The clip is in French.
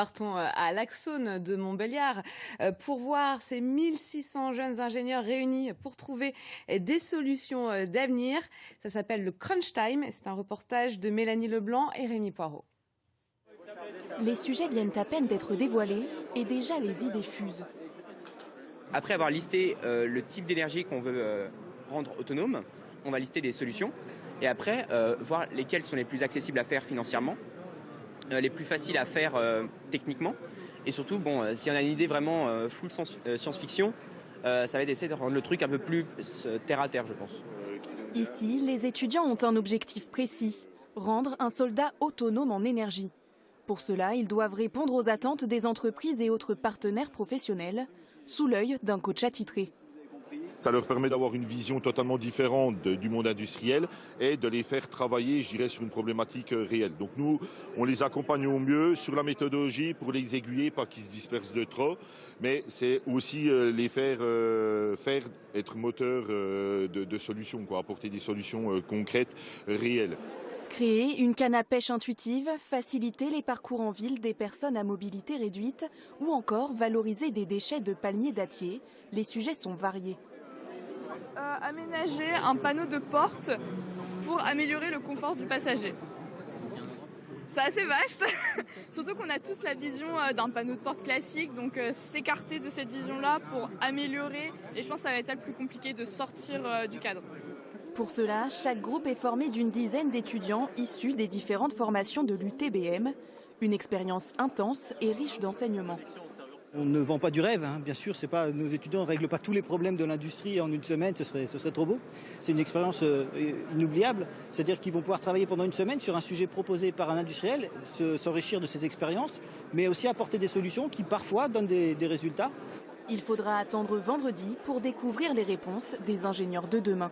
partons à l'Axone de Montbéliard pour voir ces 1600 jeunes ingénieurs réunis pour trouver des solutions d'avenir. Ça s'appelle le Crunch Time. C'est un reportage de Mélanie Leblanc et Rémi Poirot. Les sujets viennent à peine d'être dévoilés et déjà les idées fusent. Après avoir listé euh, le type d'énergie qu'on veut euh, rendre autonome, on va lister des solutions et après euh, voir lesquelles sont les plus accessibles à faire financièrement, les plus faciles à faire techniquement et surtout, bon, si on a une idée vraiment full science-fiction, ça va être d'essayer de rendre le truc un peu plus terre à terre, je pense. Ici, les étudiants ont un objectif précis rendre un soldat autonome en énergie. Pour cela, ils doivent répondre aux attentes des entreprises et autres partenaires professionnels, sous l'œil d'un coach attitré. Ça leur permet d'avoir une vision totalement différente du monde industriel et de les faire travailler, je dirais, sur une problématique euh, réelle. Donc nous, on les accompagne au mieux sur la méthodologie pour les aiguiller, pas qu'ils se dispersent de trop, mais c'est aussi euh, les faire, euh, faire être moteurs de, de, solutions, quoi, apporter des solutions concrètes, réelles. Créer une canne à pêche intuitive, faciliter les parcours en ville des personnes à mobilité réduite ou encore valoriser des déchets de palmiers dattiers, les sujets sont variés. Euh, aménager un panneau de porte pour améliorer le confort du passager. C'est assez vaste, surtout qu'on a tous la vision euh, d'un panneau de porte classique, donc euh, s'écarter de cette vision-là pour améliorer, et je pense que ça va être ça le plus compliqué de sortir du cadre. Pour cela, chaque groupe est formé d'une dizaine d'étudiants issus des différentes formations de l'UTBM. Une expérience intense et riche d'enseignements. On ne vend pas du rêve, hein. bien sûr, nos étudiants ne règlent pas tous les problèmes de l'industrie en une semaine, ce serait, ce serait trop beau. C'est une expérience euh, inoubliable, c'est-à-dire qu'ils vont pouvoir travailler pendant une semaine sur un sujet proposé par un industriel, s'enrichir de ses expériences, mais aussi apporter des solutions qui parfois donnent des résultats. Il faudra attendre vendredi pour découvrir les réponses des ingénieurs de demain.